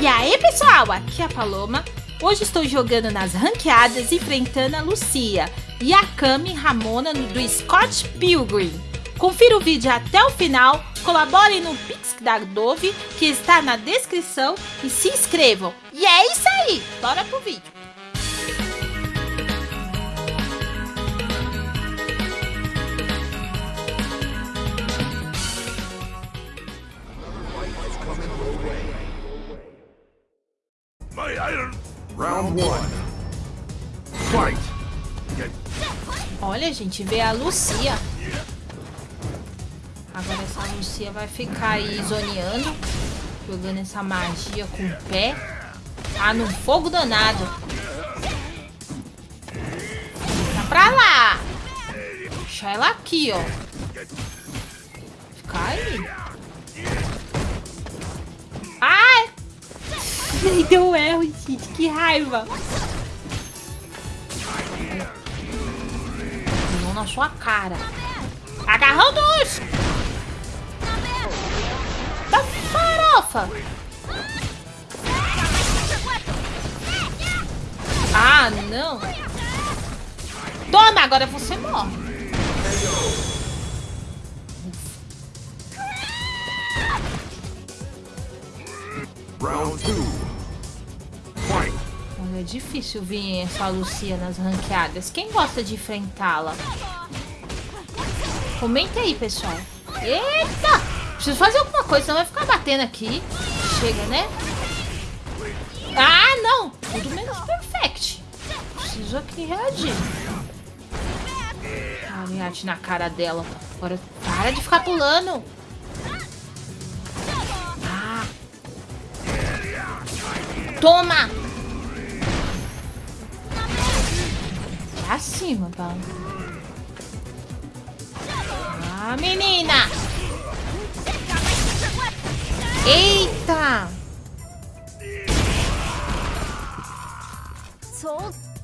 E aí pessoal, aqui é a Paloma. Hoje estou jogando nas ranqueadas enfrentando a Lucia e a Kami Ramona do Scott Pilgrim. Confira o vídeo até o final, colaborem no Pix da Dove que está na descrição e se inscrevam. E é isso aí, bora pro vídeo. One. Fight. Olha, gente, vê a Lucia. Agora essa Lucia vai ficar aí zoneando. Jogando essa magia com o pé. Tá no fogo danado. Tá pra lá. Deixa ela aqui, ó. Fica aí. Deu erro, gente. Que raiva. Não na sua cara. Agarrão dos! Da farofa! Ah, não! Toma, agora você morre. Round two. É difícil vir essa Lucia nas ranqueadas. Quem gosta de enfrentá-la? Comenta aí, pessoal. Eita! Preciso fazer alguma coisa, senão vai ficar batendo aqui. Chega, né? Ah, não! Tudo menos perfect. Preciso aqui reagir. Ah, reage na cara dela. Agora, para de ficar pulando. Ah. Toma! Pra cima, tá? Ah, menina! Eita!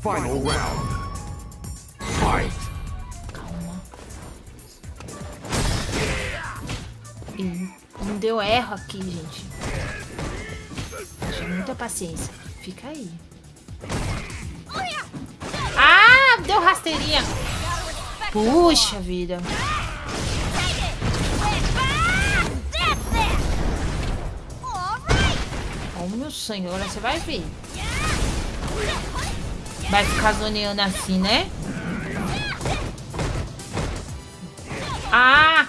Final round. Fight. Calma. Ih, não deu erro aqui, gente. Tenha muita paciência. Fica aí. Rasteirinha. Puxa vida. Olha o meu sangue, você vai ver. Vai ficar zoneando assim, né? Ah!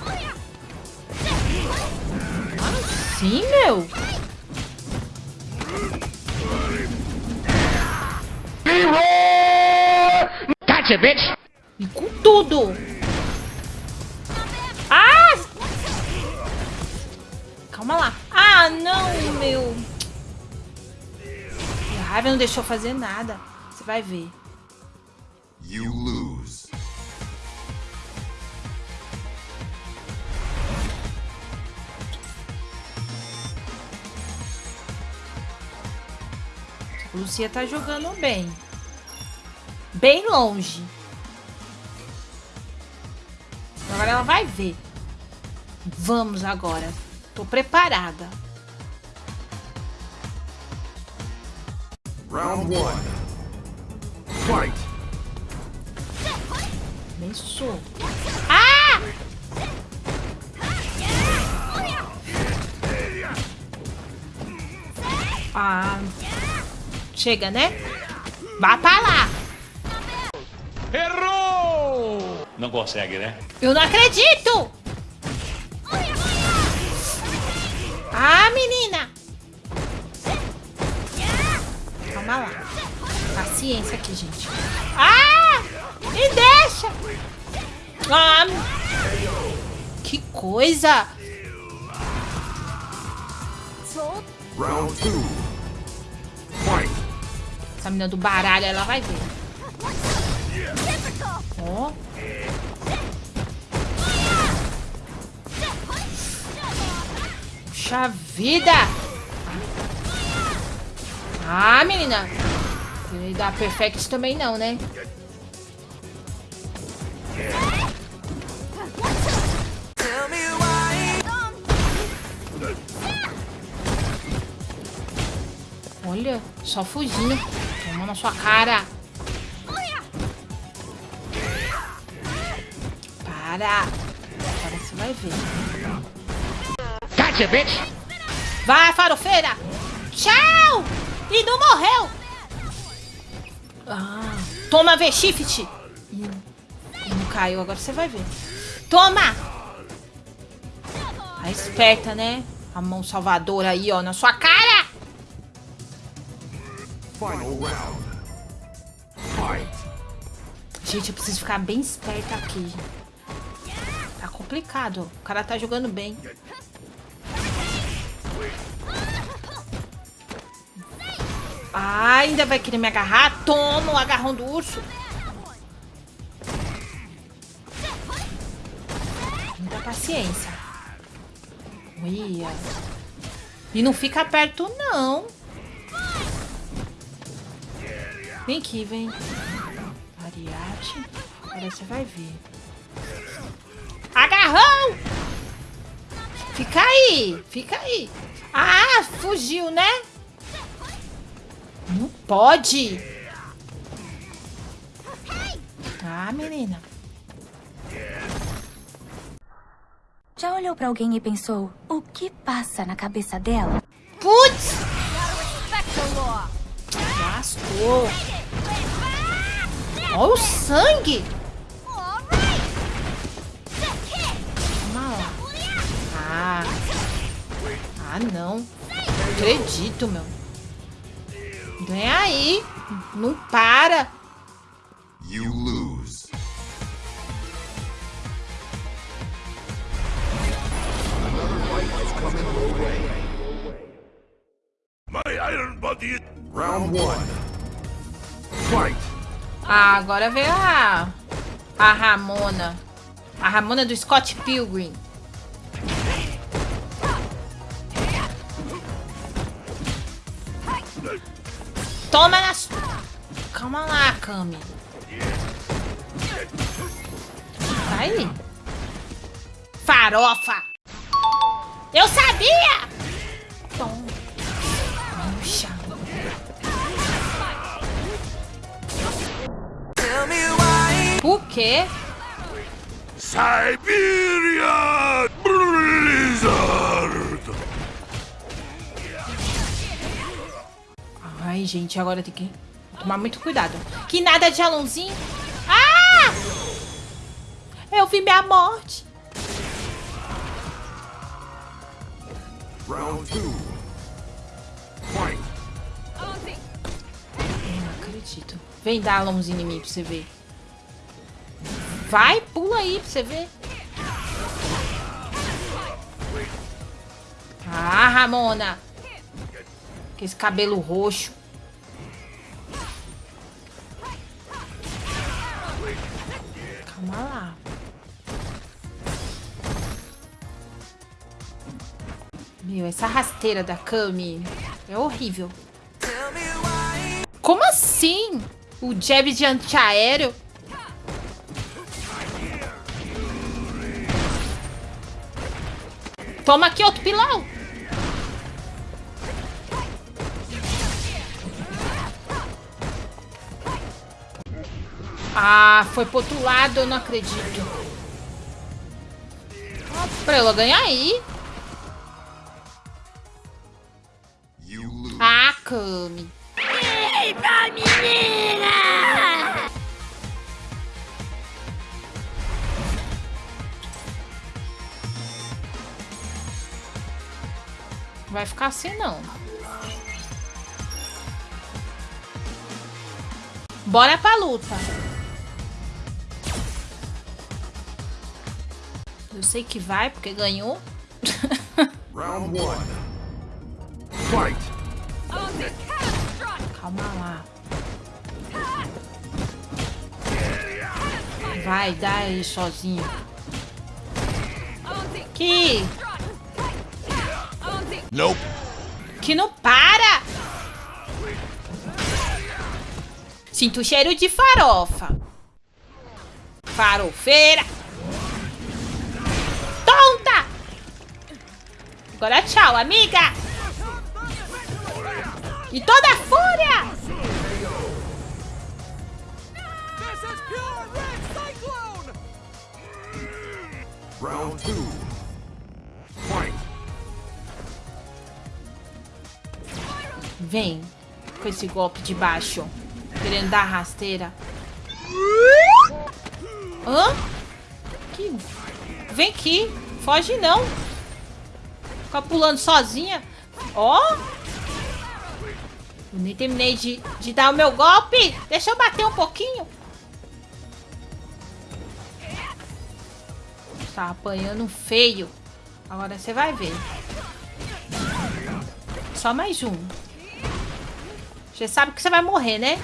Assim, meu? Gotcha, bitch! E com tudo! Ah! Calma lá. Ah, não, meu. A raiva não deixou fazer nada. Você vai ver. You lose. Lucia tá jogando bem. Bem longe. Agora ela vai ver. Vamos agora. Tô preparada. Round one. Fight. Começou. Ah! Ah. Chega, né? Vá pra lá. Errou! Não consegue, né? Eu não acredito! Ah, menina! Calma lá. Paciência aqui, gente. Ah! Me deixa! Ah! Que coisa! Round two. Essa menina do baralho, ela vai ver. Puxa vida! Ah, menina! Ele dá perfect também não, né? Olha, só fugindo. Toma na sua cara. Para. Agora você vai ver. Gotcha, bitch! Vai, farofeira! Tchau! E não morreu! Ah, toma, V-Shift! Não caiu, agora você vai ver. Toma! Tá esperta, né? A mão salvadora aí, ó, na sua cara! Final round. Fight. Gente, eu preciso ficar bem esperta aqui. Tá complicado. O cara tá jogando bem. Ah, ainda vai querer me agarrar? Toma o agarrão do urso. Muita paciência. Olha. E não fica perto, não. Vem aqui, vem. Ariate. Agora você vai ver. Fica aí, fica aí. Ah, fugiu, né? Não pode. Ah, menina. Já olhou pra alguém e pensou, o que passa na cabeça dela? Putz! Lascou. Olha o sangue. Ah, não. Não acredito, meu. Vem aí. Não para. You lose. My iron body. Round one. Fight. Ah, agora veio a... A Ramona. A Ramona do Scott Pilgrim. Toma nas... Calma lá, Kami. Aí. Farofa. Eu sabia! Toma. Puxa. Por quê? Siberia Ai, gente, agora tem que tomar muito cuidado. Que nada de alãozinho. Ah! Eu vi minha morte. Round two. Fight. Não acredito. Vem dar alãozinho em mim pra você ver. Vai, pula aí pra você ver. Ah, Ramona. Com esse cabelo roxo. Lá. Meu, essa rasteira da Kami é horrível. Como assim? O jab de antiaéreo? Toma aqui outro pilão. Ah, foi pro outro lado, eu não acredito. Ah, pra ela ganhar aí. Ah, Kami. Eita, menina! Vai ficar assim, não. Bora pra luta. Eu sei que vai, porque ganhou. Round one. Fight. Calma lá. Vai, dá aí sozinho. Que... Nope. Que não para! Sinto o cheiro de farofa. Farofeira. Agora tchau, amiga. E toda a fúria! Round two. Fight. Vem com esse golpe de baixo. Querendo dar rasteira. Hã? Que... Vem aqui. Foge não. Ficar pulando sozinha. Ó. Eu nem terminei de, de dar o meu golpe. Deixa eu bater um pouquinho. Tá apanhando feio. Agora você vai ver. Só mais um. Você sabe que você vai morrer, né?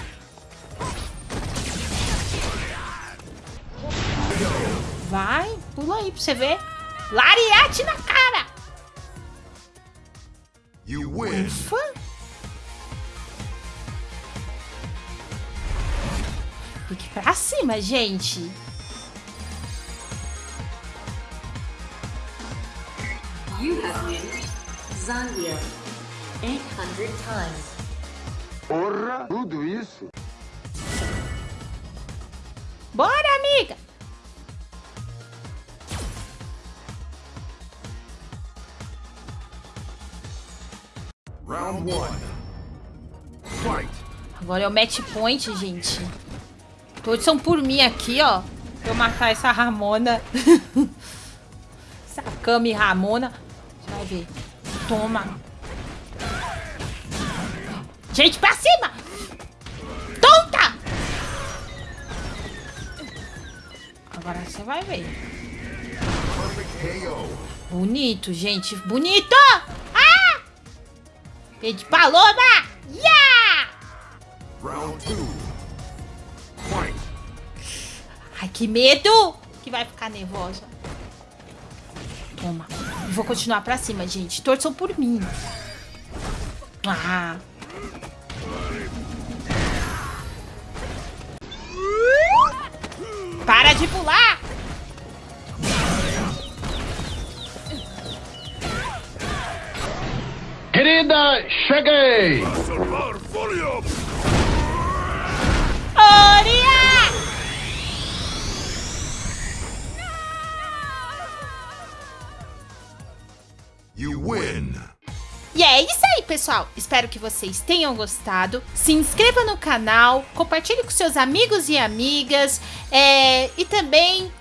Vai, pula aí pra você ver. Lariate na! You win. Ufa! Fique pra cima, gente. You have win Zambia 800 times. Porra, tudo isso? Bora, amiga! Round one. Fight. Agora é o match point, gente. Todos são por mim aqui, ó. Pra eu matar essa Ramona. essa Kami Ramona. Você vai ver. Toma. Gente, pra cima! Tonta! Agora você vai ver. Bonito, gente. Bonito! Pé de paloma! Yeah! Round two. Fight. Ai, que medo! Que vai ficar nervosa. Toma. Vou continuar pra cima, gente. Torçam por mim. Ah. Para de pular! Cheguei! Oria! You win. E é isso aí, pessoal. Espero que vocês tenham gostado. Se inscreva no canal, compartilhe com seus amigos e amigas. é, e também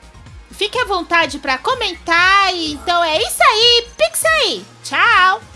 fique à vontade para comentar. Então é isso aí. Pix aí. Tchau!